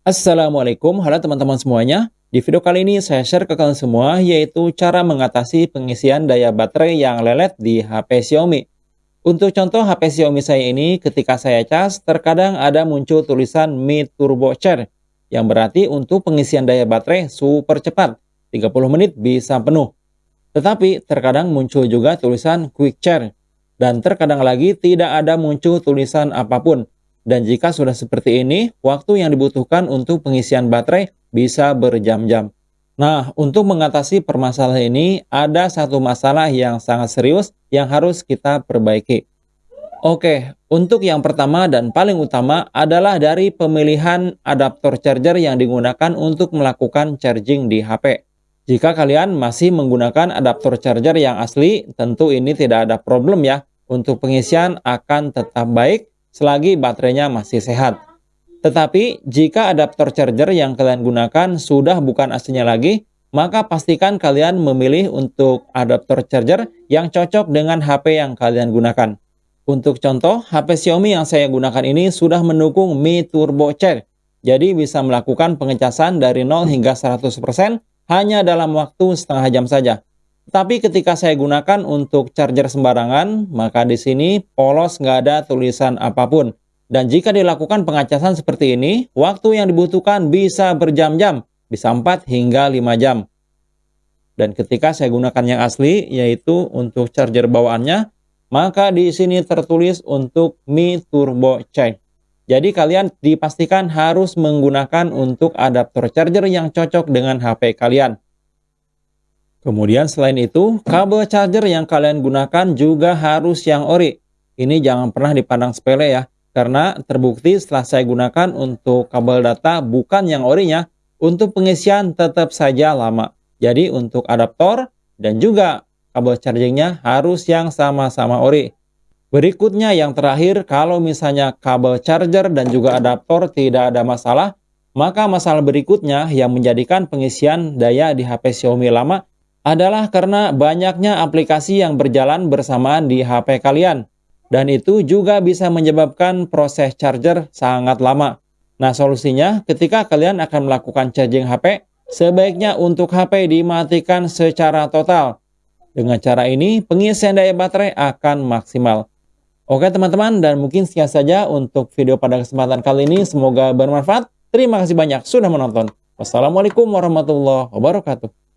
Assalamualaikum, halo teman-teman semuanya. Di video kali ini saya share ke kalian semua yaitu cara mengatasi pengisian daya baterai yang lelet di HP Xiaomi. Untuk contoh HP Xiaomi saya ini ketika saya cas terkadang ada muncul tulisan Mi Turbo Charge yang berarti untuk pengisian daya baterai super cepat, 30 menit bisa penuh. Tetapi terkadang muncul juga tulisan Quick Charge dan terkadang lagi tidak ada muncul tulisan apa pun dan jika sudah seperti ini, waktu yang dibutuhkan untuk pengisian baterai bisa berjam-jam. Nah, untuk mengatasi permasalahan ini, ada satu masalah yang sangat serius yang harus kita perbaiki. Oke, untuk yang pertama dan paling utama adalah dari pemilihan adaptor charger yang digunakan untuk melakukan charging di HP. Jika kalian masih menggunakan adaptor charger yang asli, tentu ini tidak ada problem ya. Untuk pengisian akan tetap baik selagi baterainya masih sehat. Tetapi jika adaptor charger yang kalian gunakan sudah bukan aslinya lagi, maka pastikan kalian memilih untuk adaptor charger yang cocok dengan HP yang kalian gunakan. Untuk contoh, HP Xiaomi yang saya gunakan ini sudah mendukung Mi Turbo Charge, jadi bisa melakukan pengecasan dari 0 hingga 100% hanya dalam waktu setengah jam saja. Tapi ketika saya gunakan untuk charger sembarangan, maka di sini polos nggak ada tulisan apa pun. Dan jika dilakukan pengacasan seperti ini, waktu yang dibutuhkan bisa berjam-jam, bisa 4 hingga 5 jam. Dan ketika saya gunakan yang asli, yaitu untuk charger bawaannya, maka di sini tertulis untuk Mi Turbo Charge. Jadi kalian dipastikan harus menggunakan untuk adaptor charger yang cocok dengan HP kalian. Kemudian selain itu, kabel charger yang kalian gunakan juga harus yang ori. Ini jangan pernah dipandang sepele ya, karena terbukti setelah saya gunakan untuk kabel data bukan yang orinya, untuk pengisian tetap saja lama. Jadi untuk adaptor dan juga kabel chargingnya harus yang sama-sama ori. Berikutnya yang terakhir, kalau misalnya kabel charger dan juga adaptor tidak ada masalah, maka masalah berikutnya yang menjadikan pengisian daya di HP Xiaomi lama adalah karena banyaknya aplikasi yang berjalan bersamaan di HP kalian. Dan itu juga bisa menyebabkan proses charger sangat lama. Nah solusinya ketika kalian akan melakukan charging HP, sebaiknya untuk HP dimatikan secara total. Dengan cara ini, pengisian daya baterai akan maksimal. Oke teman-teman, dan mungkin sekian saja untuk video pada kesempatan kali ini. Semoga bermanfaat. Terima kasih banyak sudah menonton. Wassalamualaikum warahmatullahi wabarakatuh.